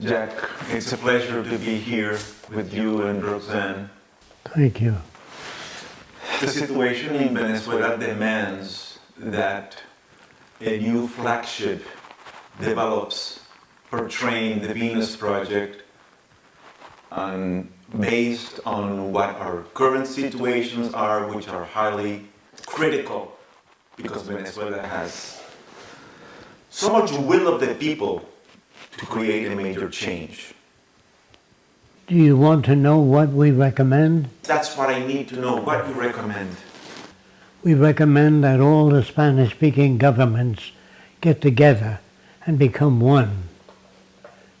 Jacque, it's a pleasure to be here with you and Roxanne. Thank you. The situation in Venezuela demands that a new flagship develops portraying the Venus Project and based on what our current situations are, which are highly critical because Venezuela has so much will of the people to create a major change. Do you want to know what we recommend? That's what I need to know, what you recommend. We recommend that all the Spanish-speaking governments get together and become one.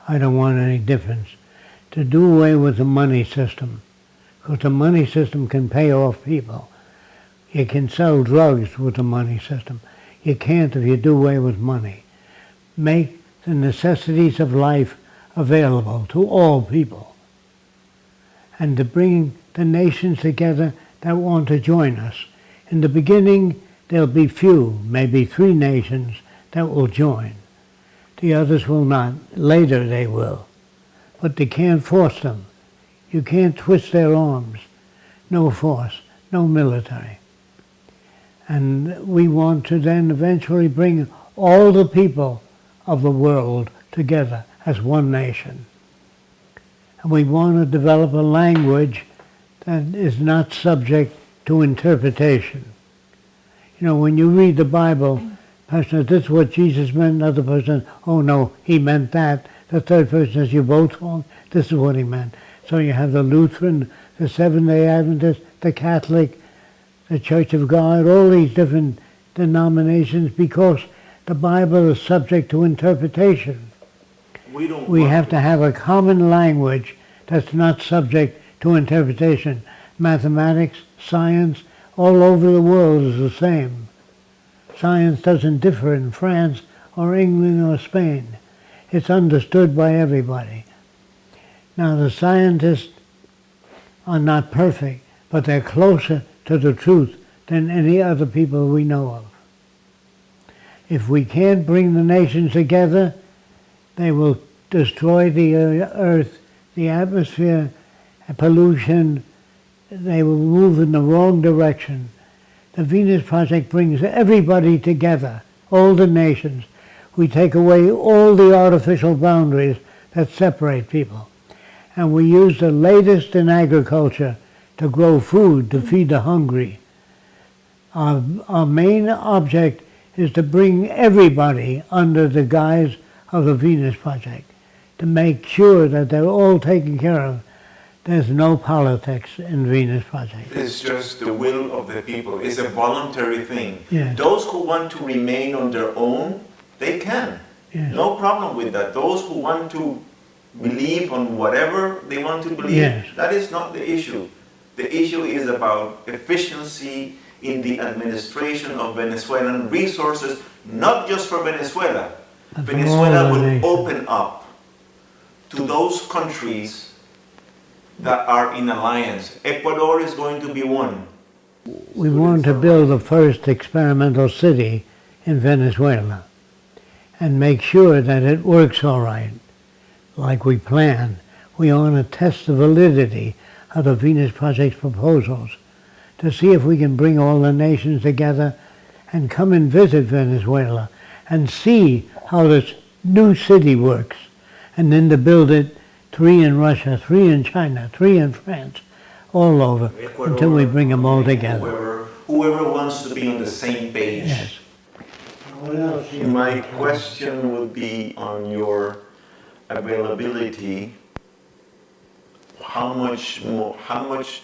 I don't want any difference. To do away with the money system, because the money system can pay off people. You can sell drugs with the money system. You can't if you do away with money. Make the necessities of life available to all people. And to bring the nations together that want to join us. In the beginning, there'll be few, maybe three nations that will join. The others will not. Later they will. But they can't force them. You can't twist their arms. No force, no military. And we want to then eventually bring all the people of the world together as one nation. And we want to develop a language that is not subject to interpretation. You know, when you read the Bible, person says, this is what Jesus meant, another person, oh no, he meant that. The third person says, you both wrong, this is what he meant. So you have the Lutheran, the Seventh-day Adventist, the Catholic, the Church of God, all these different denominations because the Bible is subject to interpretation. We, don't We have to have a common language that's not subject to interpretation. Mathematics, science, all over the world is the same. Science doesn't differ in France or England or Spain. It's understood by everybody. Now the scientists are not perfect, but they're closer to the truth than any other people we know of. If we can't bring the nations together, they will destroy the uh, earth, the atmosphere, pollution. They will move in the wrong direction. The Venus Project brings everybody together, all the nations. We take away all the artificial boundaries that separate people. And we use the latest in agriculture to grow food to feed the hungry. Our, our main object is to bring everybody under the guise of the Venus Project, to make sure that they're all taken care of. There's no politics in Venus Project. It's just the will of the people. It's a voluntary thing. Yes. Those who want to remain on their own, they can. Yes. No problem with that. Those who want to believe on whatever they want to believe, Yes. that is not the issue. The issue is about efficiency in the administration of Venezuelan resources, not just for Venezuela. Venezuela will open up to those countries that are in alliance. Ecuador is going to be one. We want to build the first experimental city in Venezuela and make sure that it works all right, like we planned. We want to test the validity of the Venus Project's proposals to see if we can bring all the nations together and come and visit Venezuela and see how this new city works and then to build it three in Russia, three in China, three in France, all over until we bring them all together. Whoever, whoever wants to be on the same page. Yes. My question would be on your availability. How much more, how much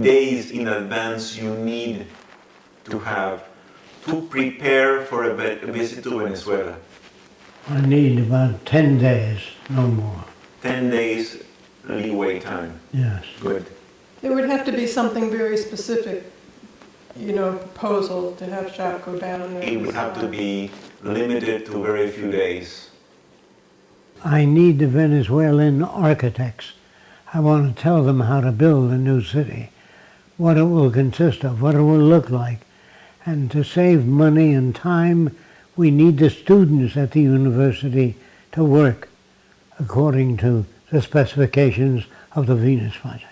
days in advance you need to have to prepare for a visit to Venezuela? I need about 10 days, no more. 10 days leeway time. Yes. Good. It would have to be something very specific, you know, proposal to have Jacque go down. It would have to be limited to very few days. I need the Venezuelan architects. I want to tell them how to build a new city, what it will consist of, what it will look like. And to save money and time, we need the students at the university to work according to the specifications of the Venus Project.